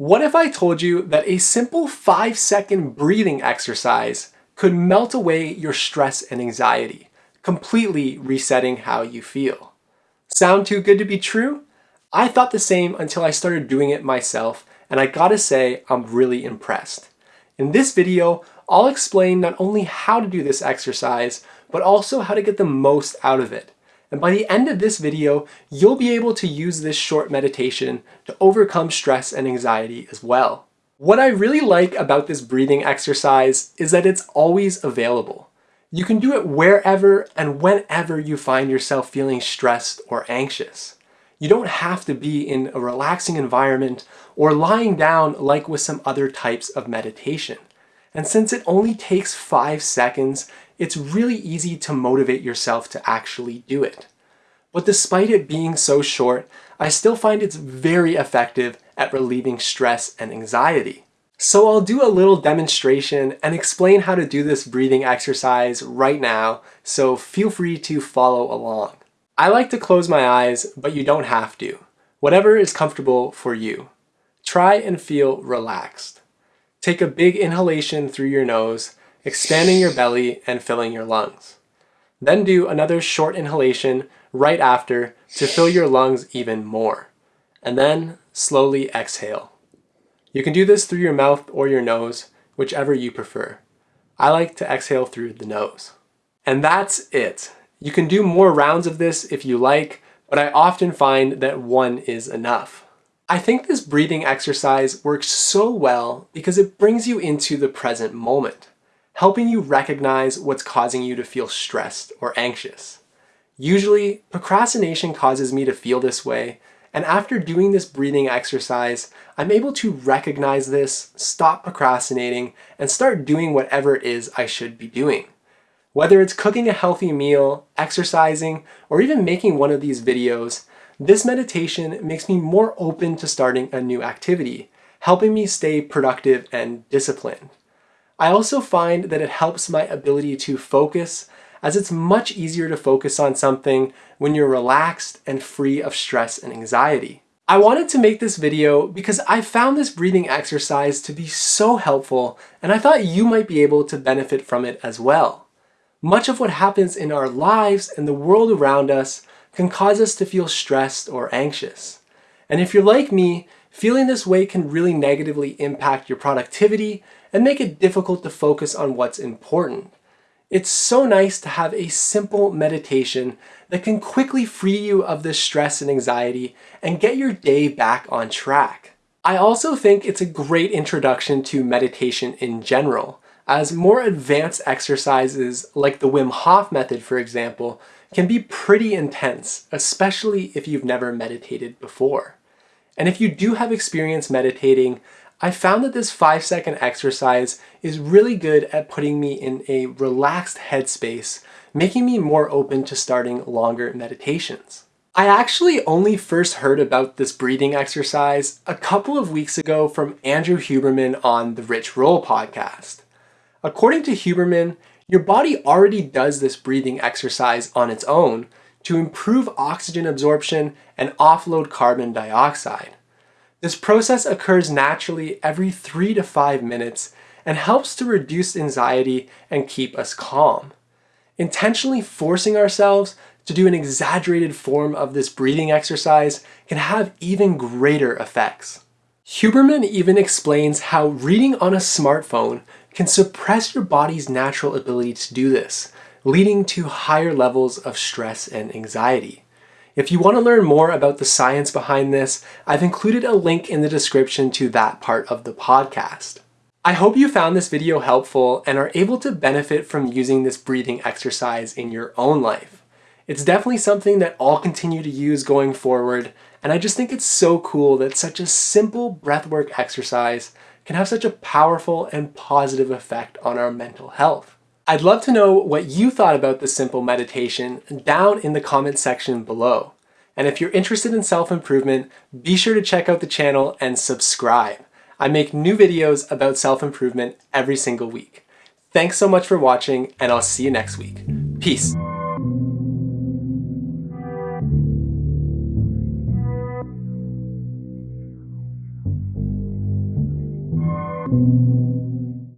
What if I told you that a simple 5 second breathing exercise could melt away your stress and anxiety, completely resetting how you feel? Sound too good to be true? I thought the same until I started doing it myself and I gotta say I'm really impressed. In this video, I'll explain not only how to do this exercise, but also how to get the most out of it and by the end of this video, you'll be able to use this short meditation to overcome stress and anxiety as well. What I really like about this breathing exercise is that it's always available. You can do it wherever and whenever you find yourself feeling stressed or anxious. You don't have to be in a relaxing environment or lying down like with some other types of meditation. And since it only takes five seconds, it's really easy to motivate yourself to actually do it. But despite it being so short, I still find it's very effective at relieving stress and anxiety. So I'll do a little demonstration and explain how to do this breathing exercise right now, so feel free to follow along. I like to close my eyes, but you don't have to. Whatever is comfortable for you. Try and feel relaxed. Take a big inhalation through your nose, expanding your belly and filling your lungs. Then do another short inhalation right after to fill your lungs even more. And then slowly exhale. You can do this through your mouth or your nose, whichever you prefer. I like to exhale through the nose. And that's it. You can do more rounds of this if you like, but I often find that one is enough. I think this breathing exercise works so well because it brings you into the present moment, helping you recognize what's causing you to feel stressed or anxious. Usually, procrastination causes me to feel this way, and after doing this breathing exercise, I'm able to recognize this, stop procrastinating, and start doing whatever it is I should be doing. Whether it's cooking a healthy meal, exercising, or even making one of these videos, this meditation makes me more open to starting a new activity, helping me stay productive and disciplined. I also find that it helps my ability to focus as it's much easier to focus on something when you're relaxed and free of stress and anxiety. I wanted to make this video because I found this breathing exercise to be so helpful and I thought you might be able to benefit from it as well. Much of what happens in our lives and the world around us can cause us to feel stressed or anxious. And if you're like me, feeling this way can really negatively impact your productivity and make it difficult to focus on what's important. It's so nice to have a simple meditation that can quickly free you of this stress and anxiety and get your day back on track. I also think it's a great introduction to meditation in general, as more advanced exercises like the Wim Hof method, for example, can be pretty intense, especially if you've never meditated before. And if you do have experience meditating, I found that this five second exercise is really good at putting me in a relaxed headspace, making me more open to starting longer meditations. I actually only first heard about this breathing exercise a couple of weeks ago from Andrew Huberman on the Rich Roll podcast. According to Huberman, your body already does this breathing exercise on its own to improve oxygen absorption and offload carbon dioxide. This process occurs naturally every three to five minutes and helps to reduce anxiety and keep us calm. Intentionally forcing ourselves to do an exaggerated form of this breathing exercise can have even greater effects. Huberman even explains how reading on a smartphone can suppress your body's natural ability to do this, leading to higher levels of stress and anxiety. If you want to learn more about the science behind this, I've included a link in the description to that part of the podcast. I hope you found this video helpful and are able to benefit from using this breathing exercise in your own life. It's definitely something that I'll continue to use going forward, and I just think it's so cool that such a simple breathwork exercise can have such a powerful and positive effect on our mental health. I'd love to know what you thought about this simple meditation down in the comment section below. And if you're interested in self-improvement, be sure to check out the channel and subscribe. I make new videos about self-improvement every single week. Thanks so much for watching, and I'll see you next week. Peace. you.